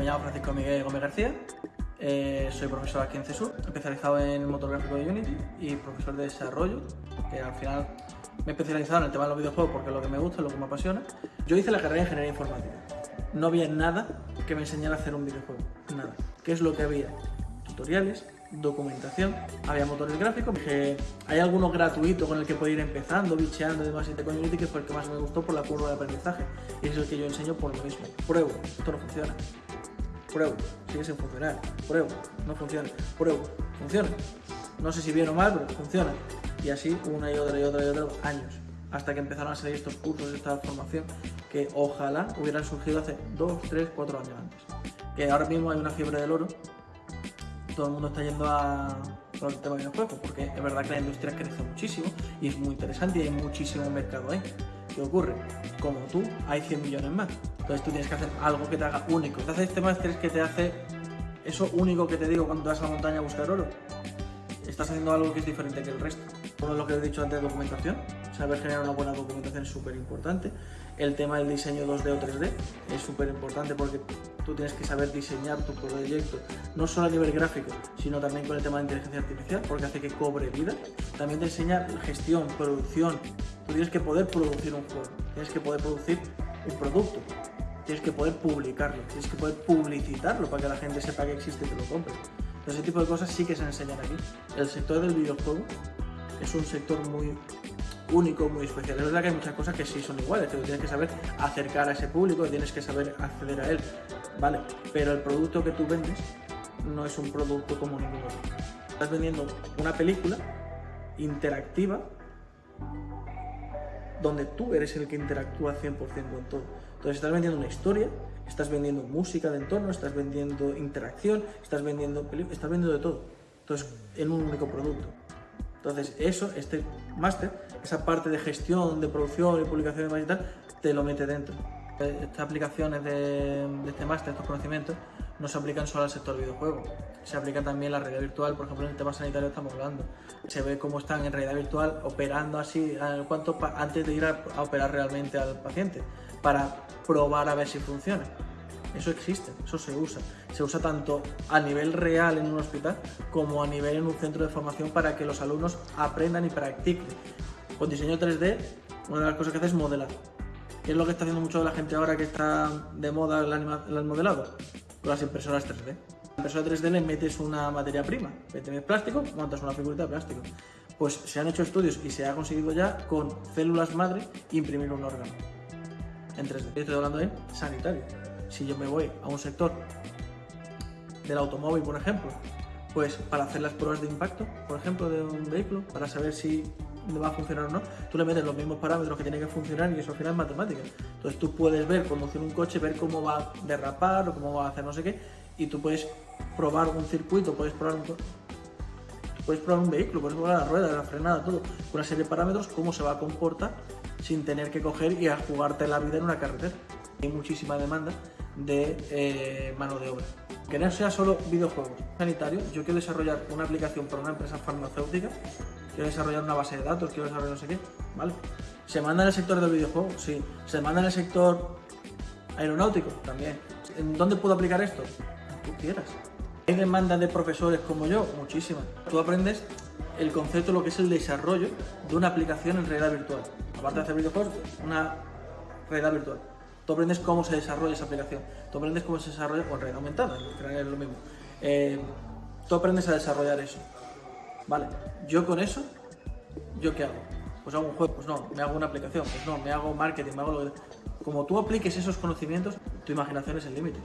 Me llamo Francisco Miguel Gómez García, eh, soy profesor aquí en CESUR, especializado en motor gráfico de Unity y profesor de desarrollo, que al final me he especializado en el tema de los videojuegos porque es lo que me gusta, es lo que me apasiona. Yo hice la carrera de Ingeniería Informática. No había nada que me enseñara a hacer un videojuego, nada. ¿Qué es lo que había? Tutoriales, documentación, había motores gráficos, dije, hay algunos gratuitos con el que puedo ir empezando, bicheando y demás, y con Unity que fue el que más me gustó por la curva de aprendizaje, y es el que yo enseño por lo mismo. Pruebo, esto no funciona. Pruebo, sigue sin funcionar. Pruebo, no funciona. Pruebo, funciona. No sé si bien o mal, pero funciona. Y así una y otra y otra y otra años. Hasta que empezaron a salir estos cursos, esta formación, que ojalá hubieran surgido hace 2, 3, 4 años antes. Que ahora mismo hay una fiebre del oro todo el mundo está yendo a todo el tema de videojuegos, porque es verdad que la industria crece muchísimo y es muy interesante y hay muchísimo mercado ahí. ¿Qué ocurre? Como tú, hay 100 millones más. Entonces tú tienes que hacer algo que te haga único. Te hace este máster que te hace eso único que te digo cuando vas a la montaña a buscar oro. Estás haciendo algo que es diferente que el resto. Todo lo que he dicho antes de documentación, saber generar una buena documentación es súper importante. El tema del diseño 2D o 3D es súper importante porque tú tienes que saber diseñar tu proyecto, no solo a nivel gráfico, sino también con el tema de inteligencia artificial, porque hace que cobre vida. También te enseña gestión, producción. Tú tienes que poder producir un juego, tienes que poder producir un producto, tienes que poder publicarlo, tienes que poder publicitarlo para que la gente sepa que existe y te lo compre. Entonces, ese tipo de cosas sí que se enseñan aquí. El sector del videojuego es un sector muy único, muy especial. Es verdad que hay muchas cosas que sí son iguales, que tienes que saber acercar a ese público, tienes que saber acceder a él, ¿vale? Pero el producto que tú vendes no es un producto como ningún otro. Estás vendiendo una película interactiva donde tú eres el que interactúa 100% con todo. Entonces estás vendiendo una historia, estás vendiendo música de entorno, estás vendiendo interacción, estás vendiendo películas, estás vendiendo de todo. Entonces, en un único producto. Entonces, eso, este máster, esa parte de gestión, de producción y publicación y tal, te lo mete dentro. Estas aplicaciones de, este máster, estos conocimientos, no se aplican solo al sector videojuego, se aplica también la realidad virtual, por ejemplo en el tema sanitario estamos hablando. Se ve cómo están en realidad virtual operando así cuanto antes de ir a, a operar realmente al paciente, para probar a ver si funciona. Eso existe, eso se usa. Se usa tanto a nivel real en un hospital como a nivel en un centro de formación para que los alumnos aprendan y practiquen. Con diseño 3D, una de las cosas que hace es modelar. ¿Qué es lo que está haciendo mucho la gente ahora que está de moda el, modelado? Con las impresoras 3D. La impresora 3D le metes una materia prima, metes plástico, montas una figurita de plástico. Pues se han hecho estudios y se ha conseguido ya con células madre imprimir un órgano en 3D. Estoy hablando de sanitario si yo me voy a un sector del automóvil, por ejemplo, pues para hacer las pruebas de impacto, por ejemplo, de un vehículo, para saber si va a funcionar o no, tú le metes los mismos parámetros que tiene que funcionar y eso al final es matemática. Entonces tú puedes ver, conducir un coche, ver cómo va a derrapar o cómo va a hacer no sé qué, y tú puedes probar un circuito, puedes probar un, puedes probar un vehículo, puedes probar la rueda, la frenada, todo, una serie de parámetros, cómo se va a comportar sin tener que coger y a jugarte la vida en una carretera. Hay muchísima demanda de eh, mano de obra. Que no sea solo videojuegos sanitarios, yo quiero desarrollar una aplicación para una empresa farmacéutica, quiero desarrollar una base de datos, quiero desarrollar no sé qué, ¿vale? ¿Se manda en el sector del videojuego? Sí. ¿Se manda en el sector aeronáutico? También. ¿En dónde puedo aplicar esto? Tú quieras. ¿Hay demanda de profesores como yo? Muchísimas. Tú aprendes el concepto, lo que es el desarrollo de una aplicación en realidad virtual. Aparte de hacer videojuegos, una realidad virtual. Tú aprendes cómo se desarrolla esa aplicación. Tú aprendes cómo se desarrolla con red aumentada, es lo mismo. Eh, tú aprendes a desarrollar eso. Vale, yo con eso, ¿yo qué hago? Pues hago un juego, pues no, me hago una aplicación, pues no, me hago marketing, me hago lo que... Como tú apliques esos conocimientos, tu imaginación es el límite.